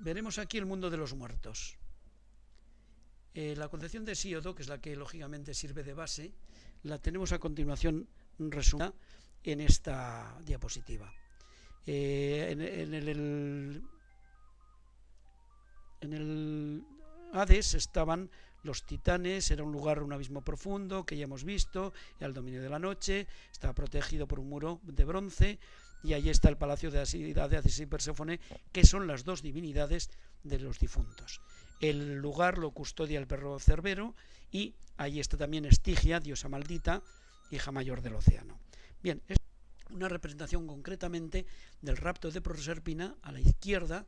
Veremos aquí el mundo de los muertos. Eh, la concepción de Síodo, que es la que lógicamente sirve de base, la tenemos a continuación resumida en esta diapositiva. Eh, en, el, en el Hades estaban los titanes, era un lugar, un abismo profundo que ya hemos visto, era el dominio de la noche, estaba protegido por un muro de bronce y allí está el palacio de Hades y Perséfone, que son las dos divinidades de los difuntos. El lugar lo custodia el perro cerbero y ahí está también Estigia, diosa maldita, hija mayor del océano. Bien, es una representación concretamente del rapto de Proserpina a la izquierda,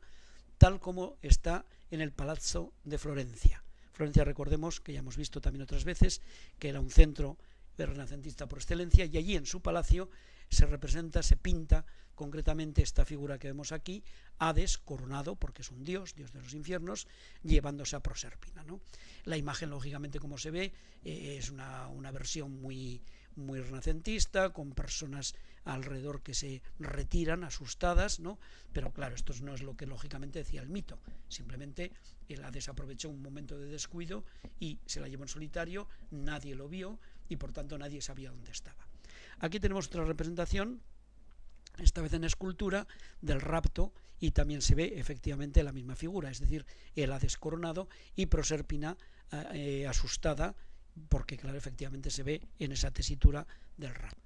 tal como está en el Palazzo de Florencia. Florencia, recordemos que ya hemos visto también otras veces que era un centro renacentista por excelencia y allí en su palacio se representa, se pinta concretamente esta figura que vemos aquí, Hades coronado, porque es un dios, dios de los infiernos, llevándose a Proserpina. ¿no? La imagen, lógicamente, como se ve, eh, es una, una, versión muy, muy renacentista, con personas alrededor que se retiran asustadas, ¿no? pero claro, esto no es lo que lógicamente decía el mito, simplemente el Hades aprovechó un momento de descuido y se la llevó en solitario, nadie lo vio y por tanto nadie sabía dónde estaba. Aquí tenemos otra representación esta vez en escultura, del rapto y también se ve efectivamente la misma figura, es decir, el Hades coronado y Proserpina eh, asustada, porque claro, efectivamente se ve en esa tesitura del rapto.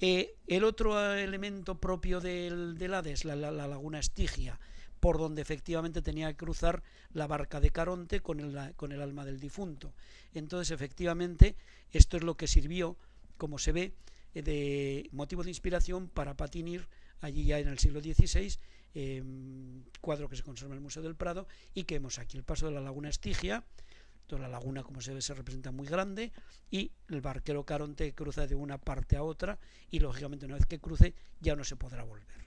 Eh, el otro elemento propio del, Hades, la, laguna Estigia, por donde efectivamente tenía que cruzar la barca de Caronte con el, alma del difunto. Entonces, efectivamente, esto es lo que sirvió, como se ve, eh, de motivo de inspiración para Patinir allí ya en el siglo XVI, cuadro que se conserva en el Museo del Prado y que vemos aquí el paso de la laguna Estigia, toda la laguna como se ve se representa muy grande y el barquero Caronte cruza de una parte a otra y lógicamente una vez que cruce ya no se podrá volver.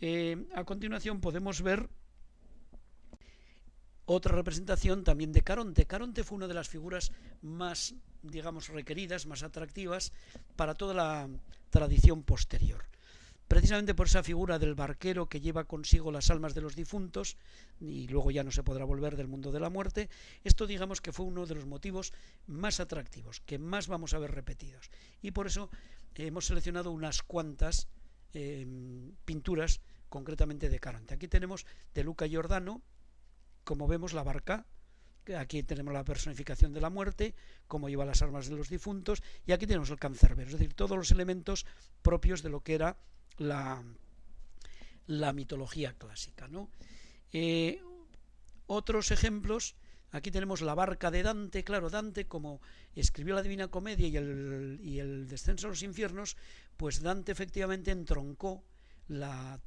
Eh, a continuación podemos ver otra representación también de Caronte. Caronte fue una de las figuras más digamos, requeridas, más atractivas para toda la tradición posterior. Precisamente por esa figura del barquero que lleva consigo las almas de los difuntos y luego ya no se podrá volver del mundo de la muerte, esto digamos que fue uno de los motivos más atractivos, que más vamos a ver repetidos. Y por eso hemos seleccionado unas cuantas em, pinturas concretamente de Caronte. Aquí tenemos de Luca Giordano, como vemos la barca aquí tenemos la personificación de la muerte, cómo lleva las armas de los difuntos, y aquí tenemos el cancerbero, es decir, todos los elementos propios de lo que era la, la mitología clásica. ¿no? Eh, otros ejemplos, aquí tenemos la barca de Dante, claro, Dante como escribió la Divina Comedia y el, y el descenso a los infiernos, pues Dante efectivamente entroncó, la,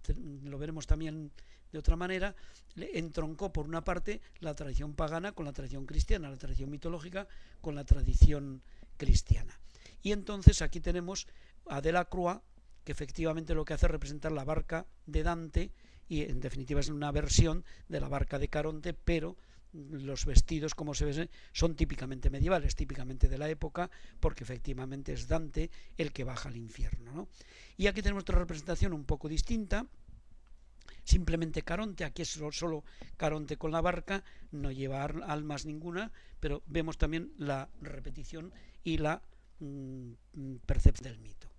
lo veremos también de otra manera, entroncó por una parte la tradición pagana con la tradición cristiana, la tradición mitológica con la tradición cristiana. Y entonces aquí tenemos a Delacroix, que efectivamente lo que hace es representar la barca de Dante, y en definitiva es una versión de la barca de Caronte, pero los vestidos, como se ve, son típicamente medievales, típicamente de la época, porque efectivamente es Dante el que baja al infierno. Y aquí tenemos otra representación un poco distinta, simplemente Caronte, aquí es solo, Caronte con la barca, no lleva almas ninguna, pero vemos también la repetición y la mm, percepción del mito.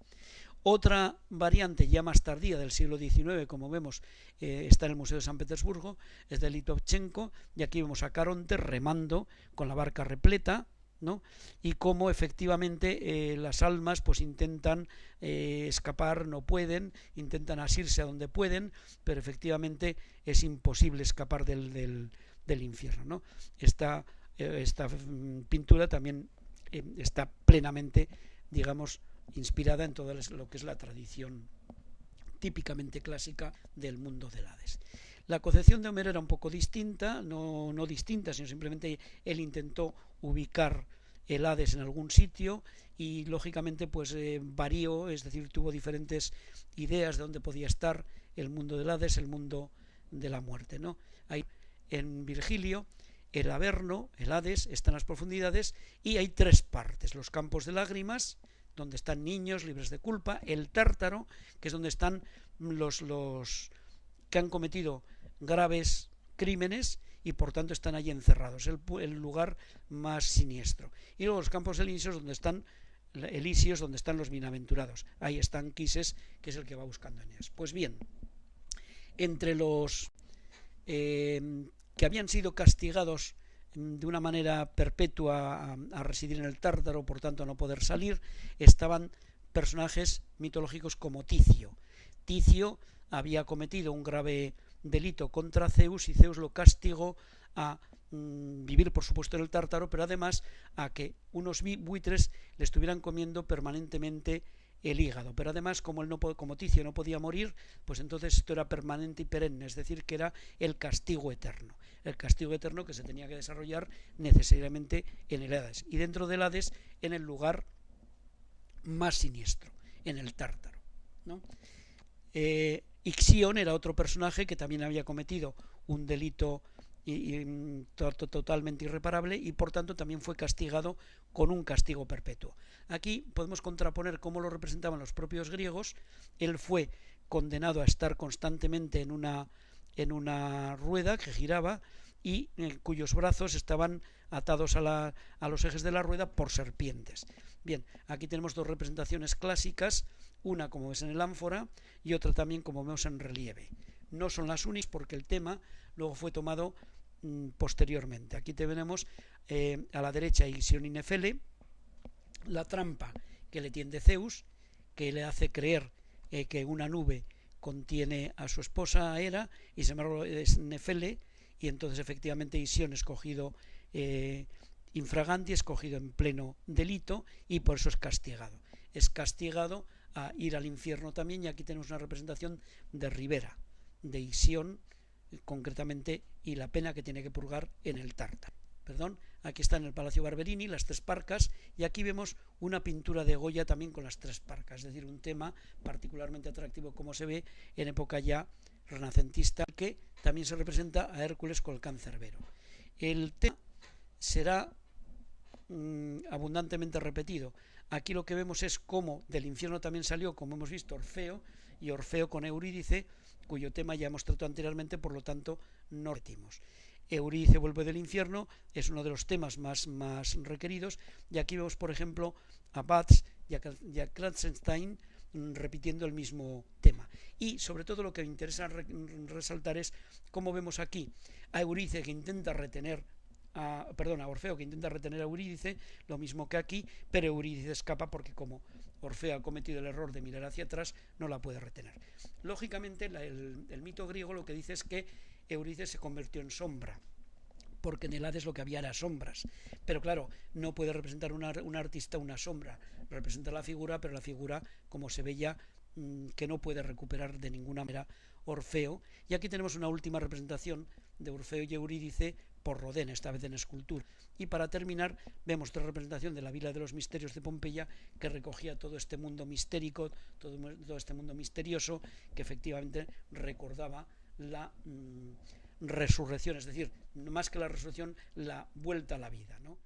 Otra variante ya más tardía del siglo XIX, como vemos, eh, está en el Museo de San Petersburgo, es de Litovchenko, y aquí vemos a Caronte remando con la barca repleta, y cómo efectivamente eh, las almas pues intentan eh, escapar, no pueden, intentan asirse a donde pueden, pero efectivamente es imposible escapar del, del, infierno. Esta, eh, esta mm, pintura también está plenamente, digamos, inspirada en todo lo que es la tradición típicamente clásica del mundo del Hades. La concepción de Homero era un poco distinta, no, no distinta, sino simplemente él intentó ubicar el Hades en algún sitio y lógicamente pues eh, varió, es decir, tuvo diferentes ideas de dónde podía estar el mundo del Hades, el mundo de la muerte, ¿no? Hay en Virgilio el Averno, el Hades, está en las profundidades y hay tres partes, los campos de lágrimas, donde están niños libres de culpa, el Tártaro, que es donde están los, los que han cometido graves crímenes y por tanto están allí encerrados, el, el lugar más siniestro. Y luego los campos elíseos donde están Elíseos donde están los bienaventurados. Ahí están Quises, que es el que va buscando Eneas. Pues bien, entre los eh, que habían sido castigados mm, de una manera perpetua a, a, residir en el Tártaro, por tanto a no poder salir, estaban personajes mitológicos como Ticio. Ticio había cometido un grave delito contra Zeus y Zeus lo castigó a mm, vivir por supuesto en el Tártaro, pero además a que unos buitres le estuvieran comiendo permanentemente el hígado. Pero además, como, él no, como Ticio no podía morir, pues entonces esto era permanente y perenne, es decir, que era el castigo eterno. El castigo eterno que se tenía que desarrollar necesariamente en el Hades. Y dentro del Hades, en el lugar más siniestro, en el Tártaro. ¿no? Eh, Ixion era otro personaje que también había cometido un delito mm, totalmente irreparable y por tanto también fue castigado con un castigo perpetuo. Aquí podemos contraponer cómo lo representaban los propios griegos. Él fue condenado a estar constantemente en una, en una rueda que giraba y en cuyos brazos estaban atados a, la, a los ejes de la rueda por serpientes. Bien, aquí tenemos dos representaciones clásicas, una como ves en el ánfora y otra también como vemos en relieve. No son las únicas porque el tema luego fue tomado mmm, posteriormente. Aquí tenemos eh, a la derecha Ixion y Nefele, la trampa que le tiende Zeus, que le hace creer eh, que una nube contiene a su esposa Hera y sin embargo es Nefele y entonces efectivamente Ixion es cogido eh, infraganti, es cogido en pleno delito y por eso es castigado. Es castigado a ir al infierno también y aquí tenemos una representación de Rivera, de Isión concretamente y la pena que tiene que purgar en el Tártaro. Perdón, aquí está en el Palacio Barberini las tres parcas y aquí vemos una pintura de Goya también con las tres parcas, es decir, un tema particularmente atractivo como se ve en época ya renacentista que también se representa a Hércules con el cancerbero. El tema será mmm, abundantemente repetido. Aquí lo que vemos es cómo del infierno también salió, como hemos visto, Orfeo, y Orfeo con Eurídice, cuyo tema ya hemos tratado anteriormente, por lo tanto no repetimos. Eurídice vuelve del infierno, es uno de los temas más, más requeridos, y aquí vemos, por ejemplo, a Batz y a, Kratzenstein mm, repitiendo el mismo tema. Y sobre todo lo que me interesa re resaltar es cómo vemos aquí a Eurídice que intenta retener a, perdón, a Orfeo que intenta retener a Eurídice, lo mismo que aquí, pero Eurídice escapa porque como Orfeo ha cometido el error de mirar hacia atrás, no la puede retener. Lógicamente, el, mito griego lo que dice es que Eurídice se convirtió en sombra, porque en el Hades lo que había era sombras. Pero claro, no puede representar una, un artista una sombra, representa la figura, pero la figura, como se ve ya, mmm, que no puede recuperar de ninguna manera Orfeo. Y aquí tenemos una última representación de Orfeo y Eurídice por Rodén, esta vez en escultura. Y para terminar, vemos otra representación de la Vila de los Misterios de Pompeya que recogía todo este mundo mistérico, todo, este mundo misterioso que efectivamente recordaba la mmm, resurrección, es decir, más que la resurrección, la vuelta a la vida. ¿no?